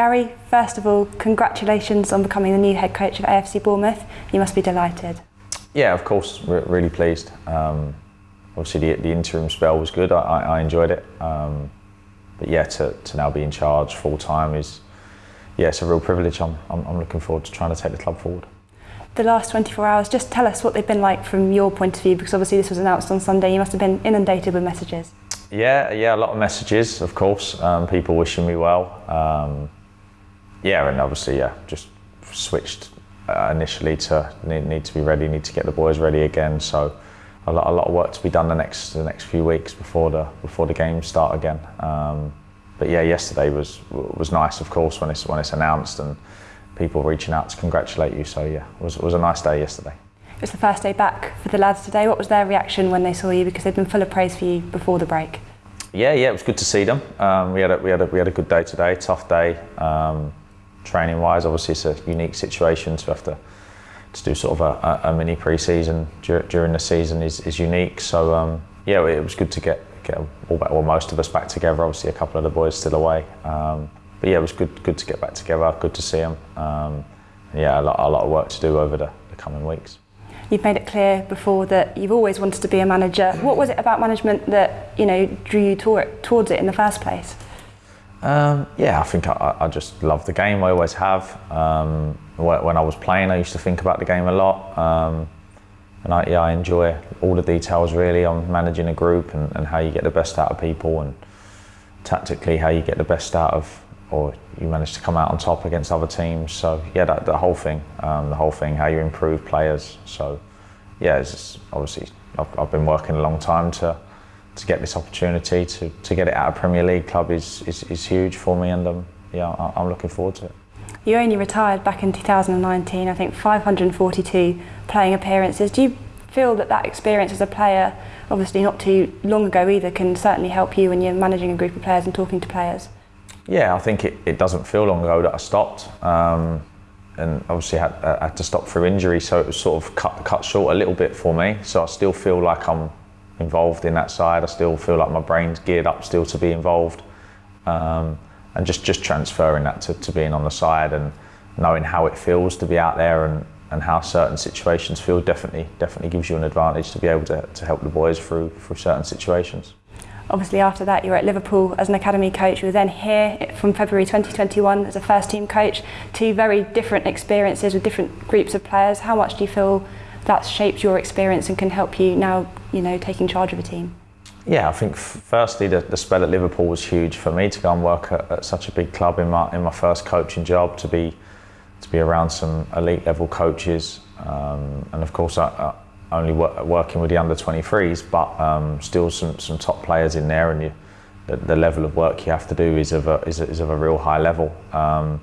Gary, first of all, congratulations on becoming the new head coach of AFC Bournemouth. You must be delighted. Yeah, of course, re- really pleased. Um, obviously, the, the, interim spell was good. I, I enjoyed it. Um, but yeah, to, to now be in charge full time is, yeah, it's a real privilege. I'm, I'm, I'm looking forward to trying to take the club forward. The last 24 hours, just tell us what they've been like from your point of view, because obviously this was announced on Sunday. You must have been inundated with messages. Yeah, yeah, a lot of messages, of course. Um, people wishing me well. Um, yeah, and obviously, yeah, just switched uh, initially to need, need, to be ready, need to get the boys ready again. So a lot, a lot of work to be done the next the next few weeks before the before the games start again. Um, but yeah, yesterday was was nice, of course, when it's when it's announced and people reaching out to congratulate you. So yeah, it was it was a nice day yesterday. It was the first day back for the lads today. What was their reaction when they saw you? Because they'd been full of praise for you before the break. Yeah, yeah, it was good to see them. Um, we had a, we had a, we had a good day today, tough day. Um, training wise, obviously it's a unique situation to have to to do sort of a, a, mini pre-season dur- during the season is, is unique. So um, yeah, it was good to get get all back, well, most of us back together. Obviously, a couple of the boys still away. Um, but yeah, it was good good to get back together. Good to see them. Um, yeah, a lot, a lot of work to do over the, the coming weeks. You've made it clear before that you've always wanted to be a manager. What was it about management that you know drew you towards it in the first place? Um, yeah, I think I, I, just love the game. I always have. Um, when I was playing, I used to think about the game a lot, um, and I, yeah, I enjoy all the details really on managing a group and, and, how you get the best out of people, and tactically how you get the best out of, or you manage to come out on top against other teams. So yeah, that, the whole thing, um, the whole thing, how you improve players. So yeah, it's obviously I've, I've been working a long time to to get this opportunity to, to get it at a Premier League club is, is, is huge for me, and um, yeah, I'm looking forward to it. You only retired back in 2019, I think 542 playing appearances. Do you feel that that experience as a player, obviously not too long ago either, can certainly help you when you're managing a group of players and talking to players? Yeah, I think it, it doesn't feel long ago that I stopped. Um, and obviously had, uh, had to stop through injury, so it was sort of cut, cut short a little bit for me. So I still feel like I'm involved in that side. I still feel like my brain's geared up still to be involved. Um, and just, just transferring that to, to being on the side and knowing how it feels to be out there and, and how certain situations feel definitely definitely gives you an advantage to be able to, to help the boys through through certain situations. Obviously, after that, you were at Liverpool as an academy coach. You were then here from February 2021 as a first team coach. Two very different experiences with different groups of players. How much do you feel that's shaped your experience and can help you now, you know, taking charge of a team? Yeah, I think firstly the, the spell at Liverpool was huge for me to go and work at, at, such a big club in my in my first coaching job to be to be around some elite level coaches um, and of course I, I only work, working with the under 23s but um, still some, some top players in there and you, the, the, level of work you have to do is of a, is, is of a real high level um,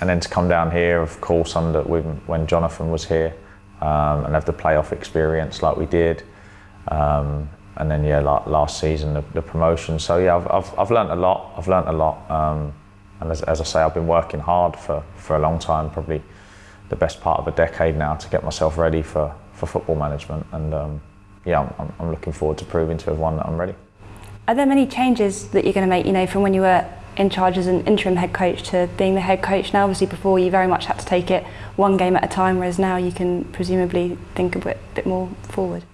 and then to come down here of course under when, when Jonathan was here um, and have the playoff experience like we did. Um, and then yeah, like last season the, the, promotion. So yeah, I've, I've, I've learned a lot. I've learned a lot. Um, and as, as, I say, I've been working hard for, for a long time, probably the best part of a decade now to get myself ready for, for football management. And um, yeah, I'm, I'm looking forward to proving to everyone that I'm ready. Are there many changes that you're going to make, you know, from when you were in charge as an interim head coach to being the head coach now? Obviously, before you very much had to take it one game at a time, whereas now you can presumably think a bit, bit more forward.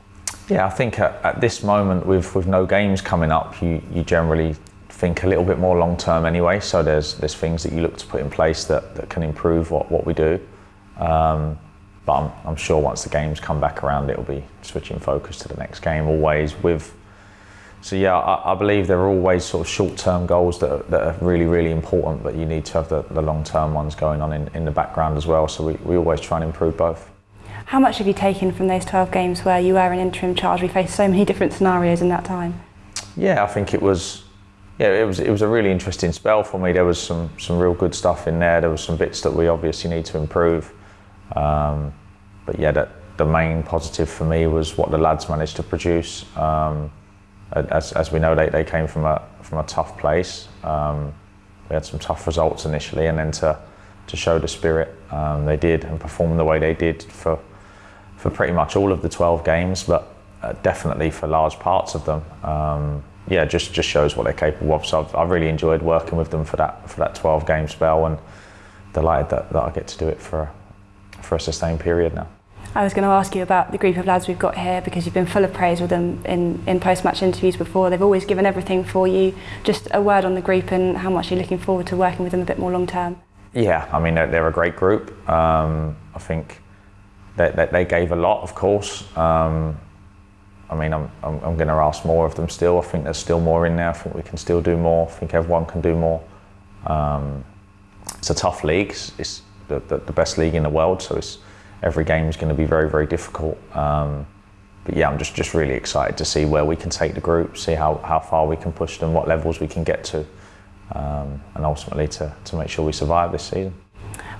Yeah, I think at, at, this moment, with with no games coming up, you you generally think a little bit more long term anyway. So there's there's things that you look to put in place that, that can improve what, what we do. Um, but I'm, I'm sure once the games come back around, it'll be switching focus to the next game always with so yeah, I, I, believe there are always sort of short-term goals that are, that are really, really important, but you need to have the, the long-term ones going on in, in the background as well. So we, we always try and improve both. How much have you taken from those 12 games where you were an interim charge? We faced so many different scenarios in that time. Yeah, I think it was. Yeah, it was. It was a really interesting spell for me. There was some some real good stuff in there. There was some bits that we obviously need to improve. Um, but yeah, that the main positive for me was what the lads managed to produce. Um, as, as we know, they, they came from a from a tough place. Um, we had some tough results initially, and then to to show the spirit um, they did and perform the way they did for for pretty much all of the 12 games, but uh, definitely for large parts of them. Um, yeah, just just shows what they're capable of. So I've, I've really enjoyed working with them for that for that 12 game spell, and delighted that, that I get to do it for for a sustained period now. I was going to ask you about the group of lads we've got here because you've been full of praise with them in, in post match interviews before. They've always given everything for you. Just a word on the group and how much you're looking forward to working with them a bit more long term. Yeah, I mean, they're, they're a great group. Um, I think they, they, they, gave a lot, of course. Um, I mean, I'm, I'm, I'm going to ask more of them still. I think there's still more in there. I think we can still do more. I think everyone can do more. Um, it's a tough league. It's, it's the, the, the, best league in the world, so it's every game is going to be very, very difficult. Um, but yeah, I'm just, just really excited to see where we can take the group, see how, how far we can push them, what levels we can get to, um, and ultimately to, to make sure we survive this season.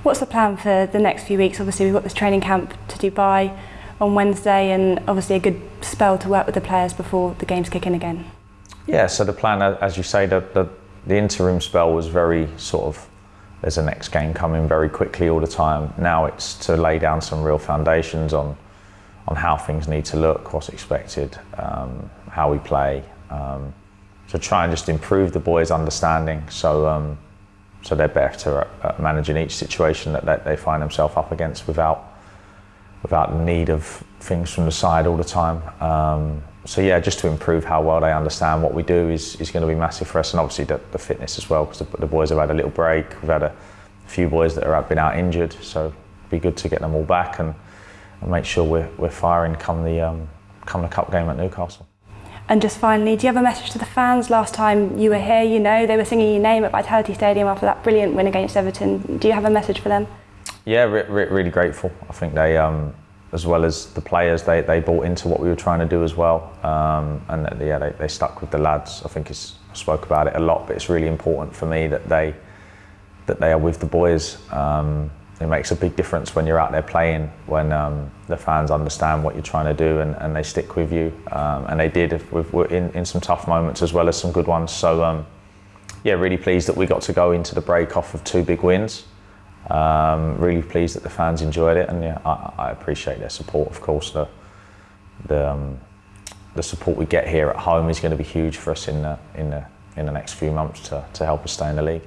What's the plan for the next few weeks? Obviously, we've got this training camp to Dubai on Wednesday, and obviously a good spell to work with the players before the games kick in again. Yeah, so the plan, as you say, the, the, the interim spell was very sort of there's a next game coming very quickly all the time. Now it's to lay down some real foundations on on how things need to look, what's expected, um, how we play. Um, to try and just improve the boys' understanding, so um, so they're better at, managing each situation that, that they find themselves up against without without need of things from the side all the time. Um, so yeah, just to improve how well they understand what we do is, is going to be massive for us, and obviously the, the fitness as well, because the, the, boys have had a little break. We've had a few boys that have been out injured, so it'd be good to get them all back and, and make sure we're, we're firing come the um, come the cup game at Newcastle. And just finally, do you have a message to the fans? Last time you were here, you know, they were singing your name at Vitality Stadium after that brilliant win against Everton. Do you have a message for them? Yeah, re- re- really grateful. I think they um, as well as the players, they, they bought into what we were trying to do as well. Um, and yeah, they, they stuck with the lads. I think it's, I spoke about it a lot, but it's really important for me that they that they are with the boys. Um, it makes a big difference when you're out there playing, when um, the fans understand what you're trying to do and, and they stick with you. Um, and they did in, in some tough moments as well as some good ones. So um, yeah, really pleased that we got to go into the break off of two big wins. Um, really pleased that the fans enjoyed it, and yeah, I, I appreciate their support. Of course, the the, um, the support we get here at home is going to be huge for us in the in the in the next few months to, to help us stay in the league.